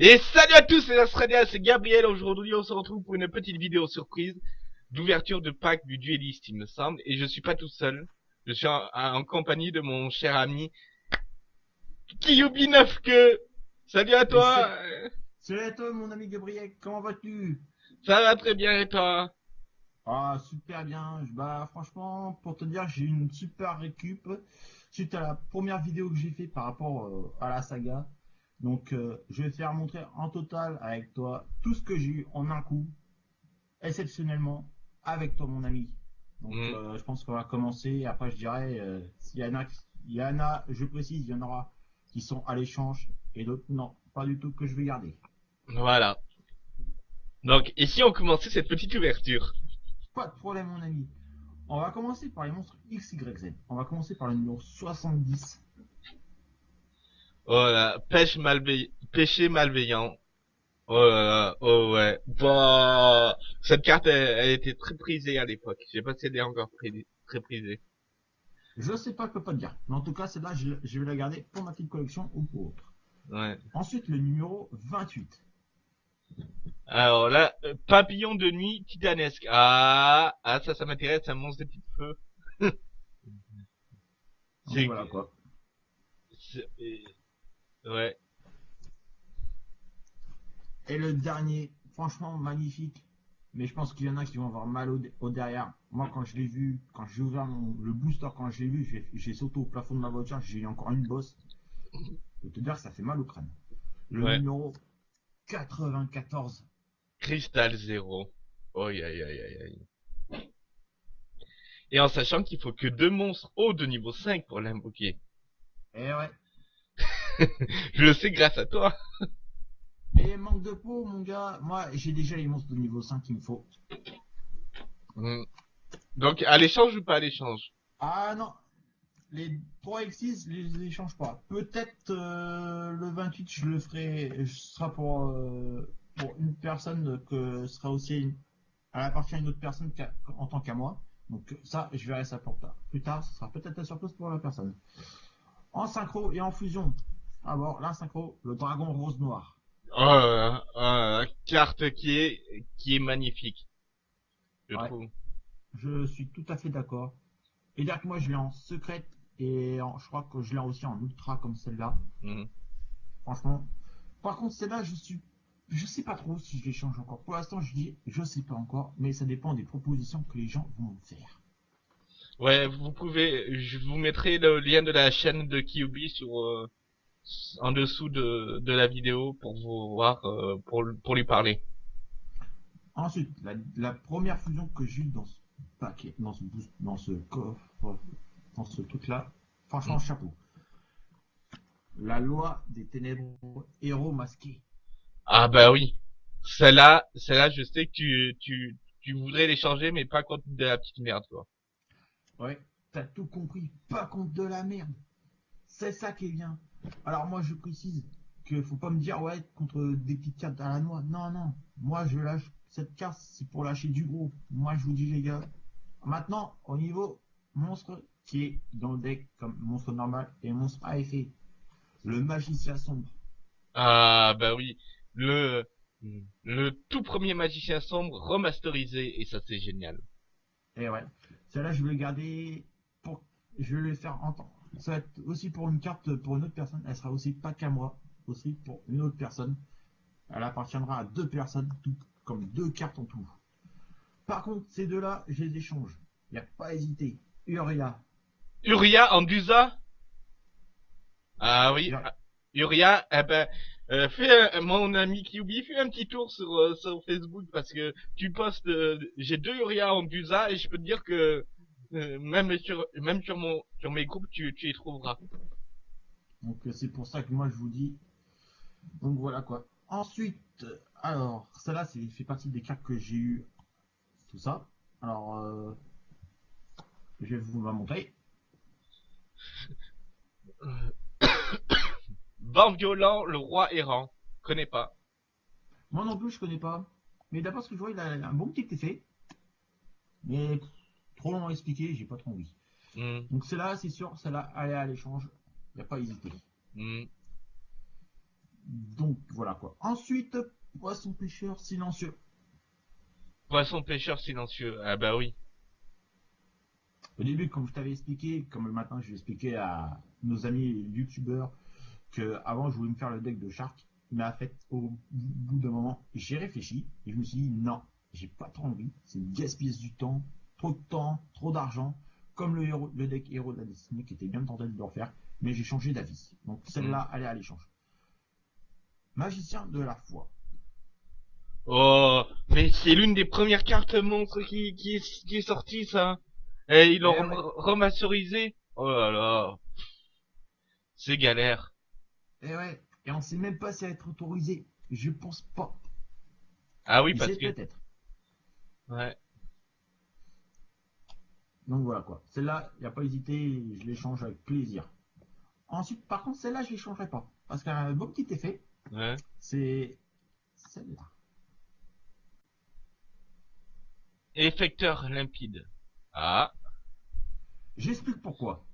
Et salut à tous, c'est Astradia, c'est Gabriel. Aujourd'hui, on se retrouve pour une petite vidéo surprise d'ouverture de pack du dueliste, il me semble. Et je suis pas tout seul. Je suis en, en compagnie de mon cher ami Kiyubi 9 que. Salut à toi. Salut à toi, mon ami Gabriel. Comment vas-tu? Ça va très bien et toi? Ah, super bien. Bah, franchement, pour te dire, j'ai eu une super récup suite à la première vidéo que j'ai fait par rapport euh, à la saga. Donc, euh, je vais te faire montrer en total avec toi tout ce que j'ai eu en un coup, exceptionnellement, avec toi, mon ami. Donc, Mm. euh, je pense qu'on va commencer. Après, je dirais, euh, s'il y en a, il y en a, je précise, il y en aura qui sont à l'échange et d'autres non, pas du tout que je vais garder. Voilà. Donc, ici, on commençait cette petite ouverture. Pas de problème, mon ami. On va commencer par les monstres XYZ. On va commencer par le numéro 70. Voilà, pêche malveillant, péché malveillant. Oh là là, oh ouais. Bah, cette carte, elle, elle était très prisée à l'époque. Je sais pas si elle est encore très prisée. Je sais pas, je peux pas te dire. Mais en tout cas, celle-là, je, je vais la garder pour ma petite collection ou pour autre. Ouais. Ensuite, le numéro 28. Alors là, euh, papillon de nuit titanesque. Ah, ah ça, ça m'intéresse, un monstre de petit feu. Donc, C'est- voilà quoi. Ouais. Et le dernier, franchement magnifique. Mais je pense qu'il y en a qui vont avoir mal au, au derrière. Moi, quand je l'ai vu, quand j'ai ouvert mon- le booster, quand je l'ai vu, j'ai- sauté au plafond de ma voiture, j'ai eu encore une bosse. Je peux te dire que ça fait mal au crâne. Le Ouais. numéro 94. Cristal zéro. Oh, aïe, aïe, aïe, aïe, aïe. Et en sachant qu'il faut que deux monstres hauts de niveau 5 pour l'invoquer. Eh ouais. Je le sais grâce à toi. Et manque de peau, mon gars. Moi, j'ai déjà les monstres de niveau 5 qu'il me faut. Hmm. Donc, à l'échange ou pas à l'échange? Ah non, les 3 X6, je les échange pas. Peut-être euh, le 28, je le ferai, ce sera pour, euh, pour une personne que sera aussi une, elle appartient à une autre personne en tant qu'à moi. Donc ça, je verrai ça pour tard. Plus tard, ce sera peut-être la surprise pour la personne. En synchro et en fusion. D'abord, la synchro, le dragon rose noir. Oh, là là, oh là là, carte qui est, qui est magnifique. Je Ouais. trouve. Je suis tout à fait d'accord. Et que moi, je l'ai en secrète et en- je crois que je l'ai aussi en ultra comme celle-là. Hmm. Franchement. Par contre, celle-là, je suis. Je sais pas trop si je les change encore. Pour l'instant, je dis, je sais pas encore, mais ça dépend des propositions que les gens vont me faire. Ouais, vous pouvez, je vous mettrai le lien de la chaîne de Kyubi sur, euh, en dessous de, de la vidéo pour vous voir, euh, pour, pour lui parler. Ensuite, la, la première fusion que j'ai eue dans ce paquet, dans ce boost, dans ce coffre, dans ce truc-là, franchement, Mm. chapeau. La loi des ténèbres, héros masqués. Ah bah oui. Celle-là, celle-là, je sais que tu, tu, tu voudrais les changer, mais pas contre de la petite merde, quoi. Ouais, t'as tout compris, pas contre de la merde. C'est ça qui est bien. Alors moi je précise que faut pas me dire ouais contre des petites cartes à la noix. Non non, moi je lâche cette carte c'est pour lâcher du gros. Moi je vous dis les gars. Maintenant au niveau monstre qui est dans le deck comme monstre normal et monstre à effet. Le magicien sombre. Ah bah oui. Le, le tout premier magicien sombre remasterisé, et ça c'est génial. Et ouais, celle-là je vais le garder pour, je vais le faire entendre. Ça va être aussi pour une carte pour une autre personne. Elle sera aussi pas qu'à moi, aussi pour une autre personne. Elle appartiendra à deux personnes, tout comme deux cartes en tout. Par contre, ces deux-là, je les échange. Il n'y a pas à hésiter. Uria. Uria en Dusa Ah oui. Uria. ah, Uria, eh ben, euh, fais un- mon ami Kyubi, fais un petit tour sur, euh, sur Facebook parce que tu postes, euh, j'ai deux Uria en Dusa et je peux te dire que euh, même sur même sur mon sur mes groupes tu tu y trouveras. Donc euh, c'est pour ça que moi je vous dis. Donc voilà quoi. Ensuite, alors, celle-là, c'est fait partie des cartes que j'ai eu. Tout ça. Alors, euh, je vais vous la montrer. Vent violent, le roi errant. Connais pas. Moi non plus, je connais pas. Mais d'après ce que je vois, il a un bon petit effet. Mais trop long à expliquer, j'ai pas trop envie. Hmm, Donc celle-là, c'est sûr, celle-là, elle est à l'échange. Il n'y a pas à hésiter. hmm. Donc voilà quoi. Ensuite, poisson pêcheur silencieux. Poisson pêcheur silencieux. Ah bah oui. Au début, comme je t'avais expliqué, comme le matin, je vais expliquer à nos amis youtubeurs que avant je voulais me faire le deck de Shark. Mais en fait, au bout d'un moment, j'ai réfléchi et je me suis dit non, j'ai pas trop envie. C'est gaspiller du temps, trop de temps, trop d'argent. Comme le, héros, le deck héros de la destinée qui était bien tenté de le refaire, mais j'ai changé d'avis. Donc celle-là, elle est à l'échange. Magicien de la foi. Oh, mais c'est l'une des premières cartes monstres qui, qui, est, qui est sortie, ça. Et ils l'ont Eh ouais. remasterisé. Oh là là. C'est galère. Et ouais, et on sait même pas si elle va être autorisée. Je pense pas. Ah oui, parce que... peut-être. Ouais. Donc voilà quoi. Celle-là, il n'y a pas hésité, je l'échange avec plaisir. Ensuite, par contre, celle-là, je l'échangerai pas. Parce qu'un un beau petit effet, Ouais. c'est celle-là. Effecteur limpide. Ah. J'explique pourquoi.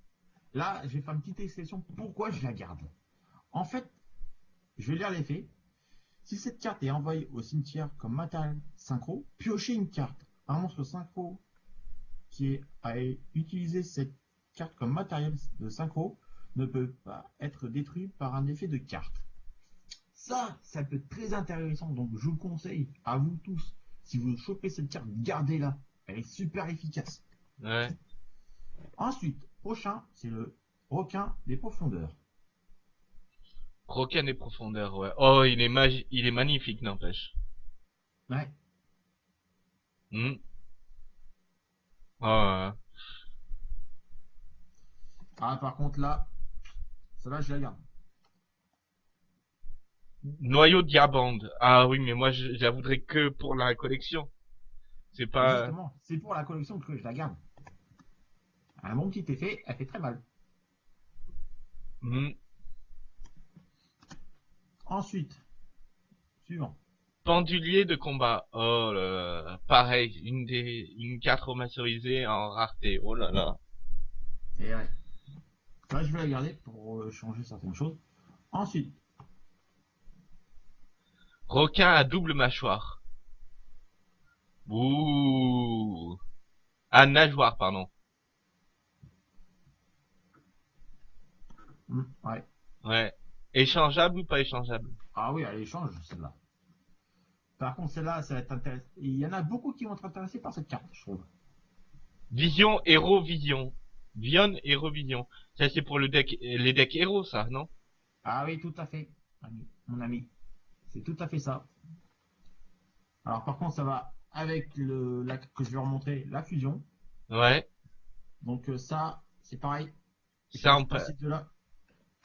Là, je vais faire une petite exception pourquoi je la garde. En fait, je vais lire l'effet. Si cette carte est envoyée au cimetière comme matériel synchro, piochez une carte. Un monstre synchro qui a utilisé cette carte comme matériel de synchro ne peut pas être détruit par un effet de carte. Ça, ça peut être très intéressant. Donc, je vous conseille à vous tous, si vous chopez cette carte, gardez-la. Elle est super efficace. Ouais. Ensuite, prochain, c'est le requin des profondeurs. Requin des profondeurs, ouais. Oh, il est magi... il est magnifique, n'empêche. Ouais. Hmm. Ouais. Ah, par contre, là, celle-là, je la garde. Noyau de diabande. Ah oui, mais moi, je, je la voudrais que pour la collection. C'est pas... Justement, c'est pour la collection que je la garde. Un bon petit effet, elle fait très mal. Hmm. Ensuite, suivant. Pendulier de combat. Oh là là. Pareil, une des, une carte remasterisée en rareté. Oh là là. Et ouais. Là, je vais la garder pour euh, changer certaines choses. Ensuite, Requin à double mâchoire. Ouh. À nageoire, pardon. hmm, ouais. Ouais. Échangeable ou pas échangeable? Ah oui, elle échange, celle-là. Par contre, celle-là, ça va être intéressant. Il y en a beaucoup qui vont être intéressés par cette carte, je trouve. Vision, héros, vision. Vion, héros, vision. Ça, c'est pour le deck, les decks héros, ça, non? Ah oui, tout à fait, mon ami. C'est tout à fait ça. Alors par contre, ça va avec le la, que je vais remontrer la fusion. Ouais. Donc euh, ça, c'est pareil. Ça, on peut... passe de là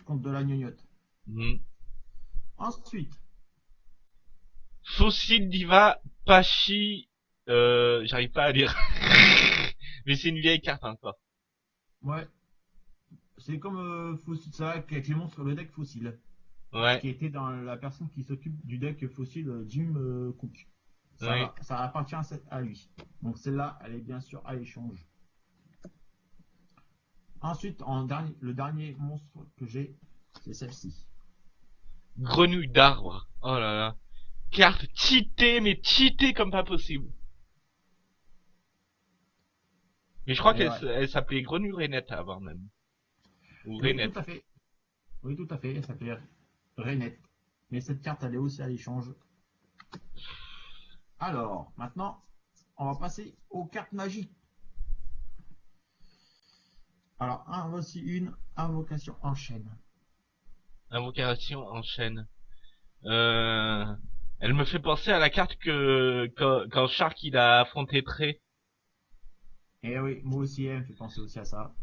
contre de la gnognotte. Hmm. Ensuite, Fossile Diva Pachi, euh, j'arrive pas à lire. Mais c'est une vieille carte encore. ouais, c'est comme euh, fossile, ça avec les monstres le deck fossile, Ouais. qui était dans la personne qui s'occupe du deck fossile euh, Jim euh, Cook. Ça, va- ça appartient à, lui. Donc celle-là, elle est bien sûr à l'échange. Ensuite, en dernier, le dernier monstre que j'ai, c'est celle-ci. Grenouille d'arbre. Oh là là. Carte cheatée, mais cheatée comme pas possible. Mais je crois qu'elle ouais. s'appelait Grenouille Rainette avant même. Ou Oui, tout à fait. Oui, tout à fait. Elle s'appelle Rainette. Mais cette carte, elle est aussi à l'échange. Alors, maintenant, on va passer aux cartes magiques. Alors, un, voici une invocation en chaîne. Invocation en chaîne. Euh... Elle me fait penser à la carte que quand, quand Shark il a affronté Trey. Et oui, moi aussi, elle me fait penser aussi à ça.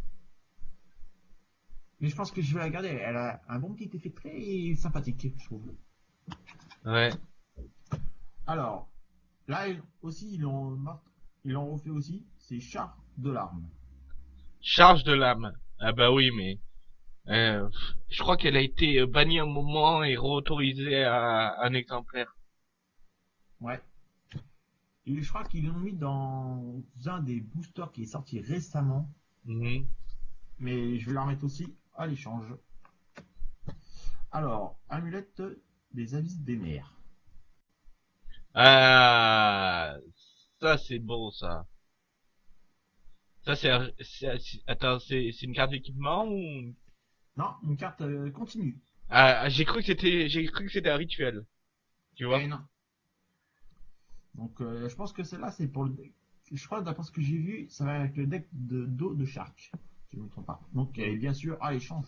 Mais je pense que je vais la garder. Elle a un bon petit effet très sympathique, je trouve. Ouais. Alors, là aussi, ils l'ont mar- ils l'ont refait aussi. C'est char de l'arme. Charge de l'âme. Ah bah oui, mais euh, je crois qu'elle a été bannie un moment et réautorisée à un exemplaire. Ouais. Et je crois qu'ils l'ont mis dans un des boosters qui est sorti récemment. Mhm. Mais je vais la remettre aussi à l'échange. Alors, amulette des avis des mers. Ah, ça c'est bon ça. Ça c'est, attends, c'est une carte d'équipement ou Non, une carte euh, continue. Ah, j'ai cru que c'était, j'ai cru que c'était un rituel. Tu vois? Eh non. Donc euh, je pense que celle-là c'est pour le deck. Je crois d'après ce que j'ai vu, ça va avec le deck de dos de Shark. Si je ne me trompe pas. Donc et bien sûr, ah l'échange.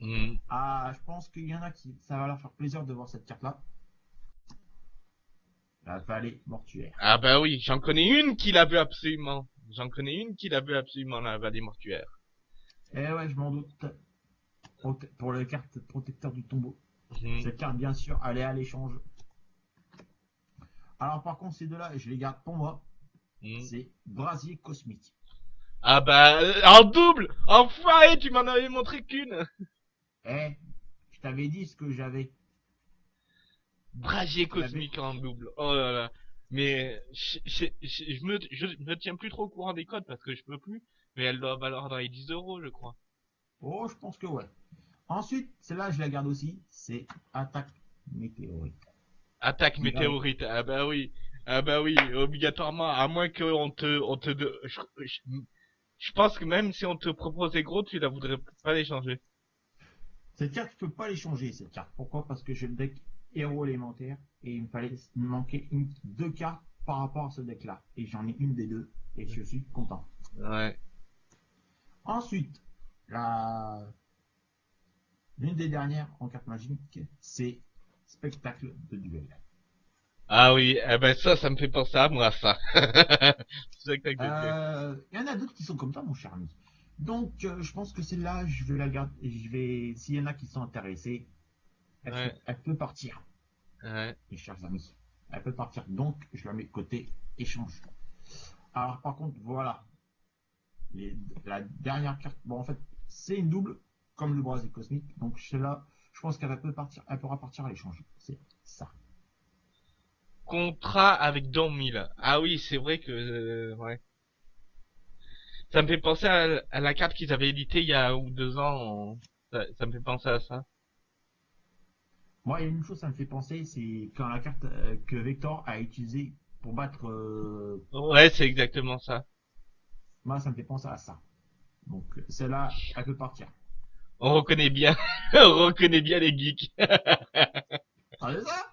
Hmm. Ah, je pense qu'il y en a qui ça va leur faire plaisir de voir cette carte-là. La vallée mortuaire. Ah bah oui, j'en connais une qui la veut absolument. J'en connais une qui la veut absolument la vallée mortuaire. Eh ouais, je m'en doute. Pour les cartes protecteur du tombeau. Hmm. Cette carte, bien sûr, elle est à l'échange. Alors, par contre, ces deux-là, je les garde pour moi. Hmm. C'est Brasier Cosmique. Ah bah euh, en double, enfoiré, tu m'en avais montré qu'une. Eh, je t'avais dit ce que j'avais. Brasier cosmique en double. Oh là là. Mais je, je, je, je me, je me tiens plus trop au courant des codes parce que je peux plus. Mais elle doit valoir dans les 10 euros, je crois. Oh, je pense que ouais. Ensuite, celle-là, je la garde aussi. C'est Attaque Météorite. Attaque météorite. Ah bah oui. Ah bah oui, obligatoirement. À moins qu'on te, on te, de- je, je, je pense que même si on te proposait gros, tu la voudrais pas l'échanger. Cette carte, je peux pas l'échanger, cette carte. Pourquoi? Parce que j'ai le deck héros élémentaire et il me fallait il me manquait une, deux cartes par rapport à ce deck-là. Et j'en ai une des deux et je suis content. Ouais. Ensuite, la... l'une des dernières en carte magique, c'est Spectacle de duel. Ah oui, eh ben ça, ça me fait penser à moi, ça. C'est exact. Euh, Il y en a d'autres qui sont comme ça, mon cher ami. Donc, euh, je pense que celle-là, je vais la garder. Je vais, s'il y en a qui sont intéressés, elle, Ouais. peut, elle peut partir, Ouais. mes chers amis. Elle peut partir. Donc, je la mets côté échange. Alors, par contre, voilà. Les- la dernière carte, bon, en fait, c'est une double, comme le brasier cosmique. Donc, celle-là, je pense qu'elle peut partir, elle pourra partir à l'échange. C'est ça. Contrat avec Don Mill. Ah oui, c'est vrai que, euh, ouais. Ça me fait penser à, à la carte qu'ils avaient éditée il y a ou deux ans. ça me fait penser à ça. Moi, il y a une chose, ça me fait penser, c'est quand la carte euh, que Vector a utilisée pour battre euh, Ouais, c'est exactement ça. Moi, ça me fait penser à ça. Donc, celle-là, elle peut partir. On reconnaît bien, on reconnaît bien les geeks. Ah, c'est ça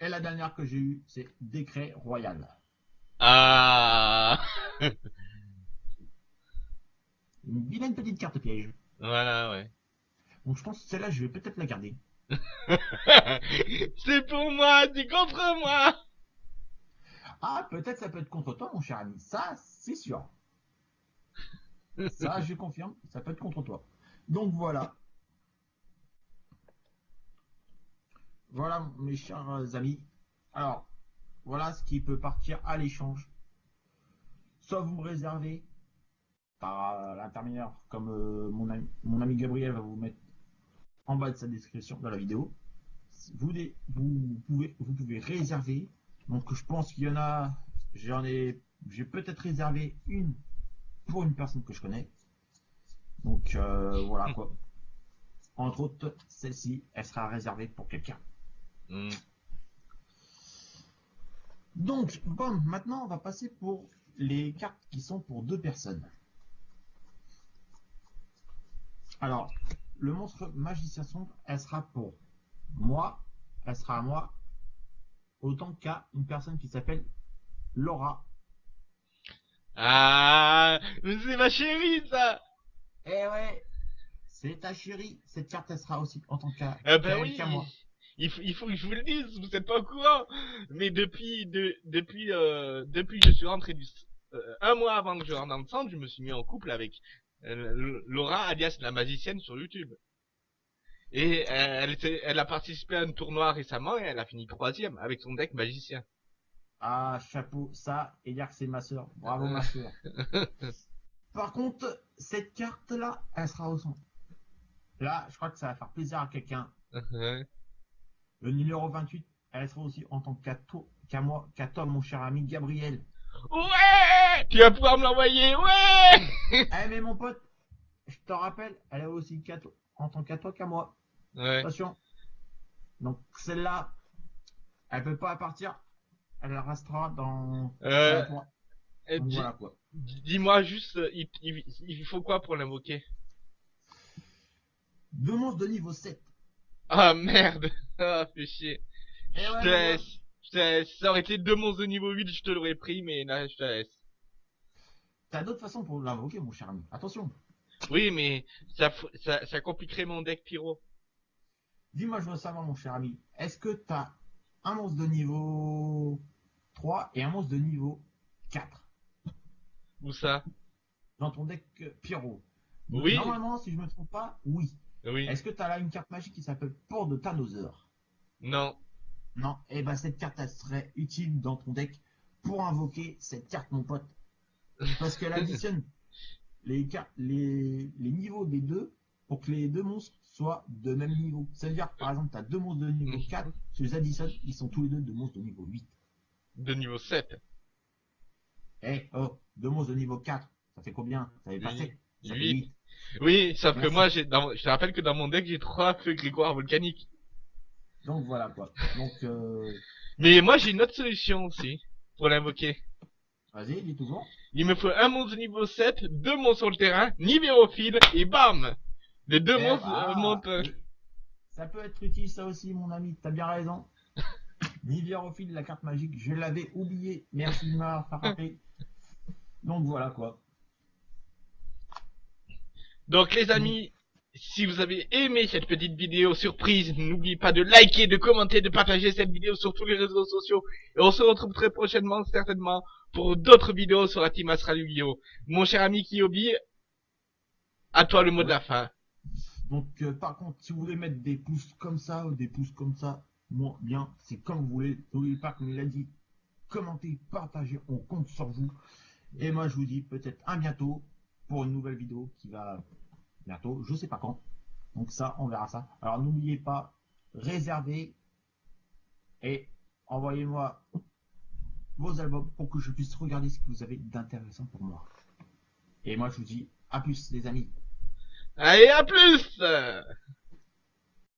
Et la dernière que j'ai eue, c'est Décret Royal. Ah, Une vilaine petite carte piège. voilà, ouais. Donc, je pense que celle-là, je vais peut-être la garder. c'est pour moi, c'est contre moi. Ah, peut-être ça peut être contre toi, mon cher ami. Ça, c'est sûr. Ça, je confirme, ça peut être contre toi. Donc, voilà. Voilà, mes chers amis. Alors, voilà ce qui peut partir à l'échange. Soit vous me réservez par l'intermédiaire, comme euh, mon, ami, mon ami Gabriel va vous mettre en bas de sa description de la vidéo. Vous, vous, pouvez, vous pouvez réserver. Donc, je pense qu'il y en a. J'en ai. J'ai peut-être réservé une pour une personne que je connais. Donc, euh, voilà quoi. Entre autres, celle-ci, elle sera réservée pour quelqu'un. Hmm. Donc, bon, maintenant, on va passer pour les cartes qui sont pour deux personnes. Alors, le monstre magicien sombre, elle sera pour moi, elle sera à moi, autant qu'à une personne qui s'appelle Laura. Ah, mais c'est ma chérie, ça. Eh ouais, c'est ta chérie. Cette carte, elle sera aussi en tant qu'à Ah ben qu'à elle oui. moi. Il faut, il faut que je vous le dise, vous êtes pas au courant. Mais depuis, de, depuis, euh, depuis que je suis rentré du, euh, un mois avant que je rentre dans le centre, je me suis mis en couple avec euh, Laura, alias la magicienne sur YouTube. Et euh, elle, était- elle a participé à un tournoi récemment et elle a fini troisième avec son deck magicien. Ah, chapeau, ça, et dire que c'est ma soeur. Bravo, ma soeur. Par contre, cette carte-là, elle sera au centre. Là, je crois que ça va faire plaisir à quelqu'un. Le numéro 28, elle sera aussi en tant qu'à toi, qu'à moi, qu'à toi, mon cher ami Gabriel. ouais Tu vas pouvoir me l'envoyer, ouais Eh, mais mon pote, je te rappelle, elle est aussi qu'à toi, en tant qu'à toi, qu'à moi. Ouais. Attention. Donc celle-là, elle peut pas partir. Elle restera dans. Euh, dans- euh, dis- voilà quoi. Dis-moi juste, euh, il, il, il faut quoi pour l'invoquer? Deux monstres de niveau 7. Ah merde Ah, fais chier. Eh Je te laisse. Je te laisse. Ça aurait été deux monstres de niveau 8, je te l'aurais pris, mais là, je te laisse. T'as d'autres façons pour l'invoquer, mon cher ami. Attention. Oui, mais ça, f- ça, ça compliquerait mon deck pyro. Dis-moi, je veux savoir, mon cher ami. Est-ce que t'as un monstre de niveau 3 et un monstre de niveau 4 Où ça? Dans ton deck euh, Pyro Oui. Normalement, si je me trompe pas, oui. Oui. Est-ce que t'as là une carte magique qui s'appelle Port de Thanoseur Non. Non. Eh ben, cette carte, elle serait utile dans ton deck pour invoquer cette carte, mon pote. Parce qu'elle additionne les, car- les, les niveaux des deux pour que les deux monstres soient de même niveau. Ça veut dire, par exemple, t'as deux monstres de niveau 4, les additionnes, ils sont tous les deux de monstres de niveau 8. De niveau 7. Eh, oh, deux monstres de niveau 4, ça fait combien? Ça fait pas Huit. 7, ça fait Huit. 8. Oui, sauf que moi, j'ai, dans, je te rappelle que dans mon deck, j'ai trois feux grégoire volcaniques. Donc voilà quoi. Donc, euh, Mais moi, j'ai une autre solution aussi. Pour l'invoquer. vas-y, dis toujours. Il me faut un monstre de niveau 7, deux monstres sur le terrain, Nivérophile, et bam Les deux Eh, monstres euh, montent... Ça peut être utile ça aussi, mon ami, t'as bien raison. Nivérophile, la carte magique, je l'avais oublié. Merci de m'avoir fait rappeler. Donc voilà quoi. Donc les amis, si vous avez aimé cette petite vidéo surprise, n'oubliez pas de liker, de commenter, de partager cette vidéo sur tous les réseaux sociaux. Et on se retrouve très prochainement, certainement, pour d'autres vidéos sur la team Astral Yu-Gi-Oh! Mon cher ami Kiyobi, à toi le mot de la fin. Donc euh, par contre, si vous voulez mettre des pouces comme ça ou des pouces comme ça, moi bien, c'est comme vous voulez. N'oubliez pas, comme il a dit, commentez, partagez, on compte sur vous. Et moi je vous dis peut-être à bientôt pour une nouvelle vidéo qui va bientôt, je sais pas quand. Donc ça, on verra ça. Alors n'oubliez pas, réservez et envoyez-moi vos albums pour que je puisse regarder ce que vous avez d'intéressant pour moi. Et moi je vous dis à plus les amis. Allez, à plus